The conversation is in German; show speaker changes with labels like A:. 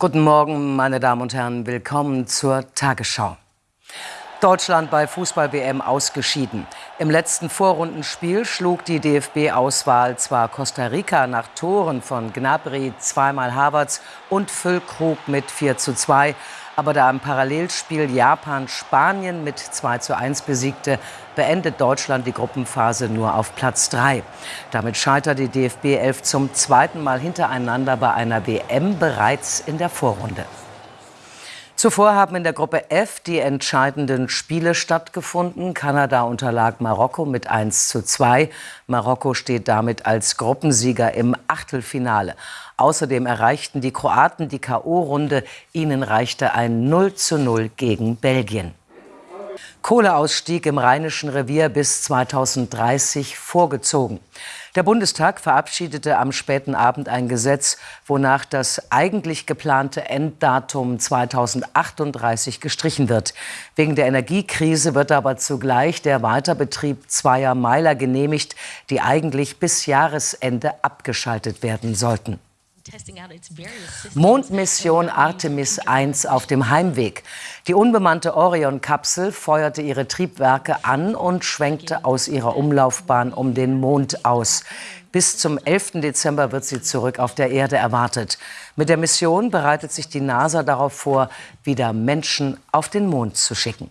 A: Guten Morgen, meine Damen und Herren. Willkommen zur Tagesschau. Deutschland bei Fußball-WM ausgeschieden. Im letzten Vorrundenspiel schlug die DFB-Auswahl zwar Costa Rica nach Toren von Gnabry, zweimal Havertz und Füllkrug mit 4 zu 2, aber da im Parallelspiel Japan Spanien mit 2 zu 1 besiegte, beendet Deutschland die Gruppenphase nur auf Platz 3. Damit scheitert die DFB 11 zum zweiten Mal hintereinander bei einer WM bereits in der Vorrunde. Zuvor haben in der Gruppe F die entscheidenden Spiele stattgefunden. Kanada unterlag Marokko mit 1 zu 2. Marokko steht damit als Gruppensieger im Achtelfinale. Außerdem erreichten die Kroaten die K.O.-Runde. Ihnen reichte ein 0 zu 0 gegen Belgien. Kohleausstieg im Rheinischen Revier bis 2030 vorgezogen. Der Bundestag verabschiedete am späten Abend ein Gesetz, wonach das eigentlich geplante Enddatum 2038 gestrichen wird. Wegen der Energiekrise wird aber zugleich der Weiterbetrieb zweier Meiler genehmigt, die eigentlich bis Jahresende abgeschaltet werden sollten. Mondmission Artemis 1 auf dem Heimweg. Die unbemannte Orion-Kapsel feuerte ihre Triebwerke an und schwenkte aus ihrer Umlaufbahn um den Mond aus. Bis zum 11. Dezember wird sie zurück auf der Erde erwartet. Mit der Mission bereitet sich die NASA darauf vor, wieder Menschen auf den Mond zu schicken.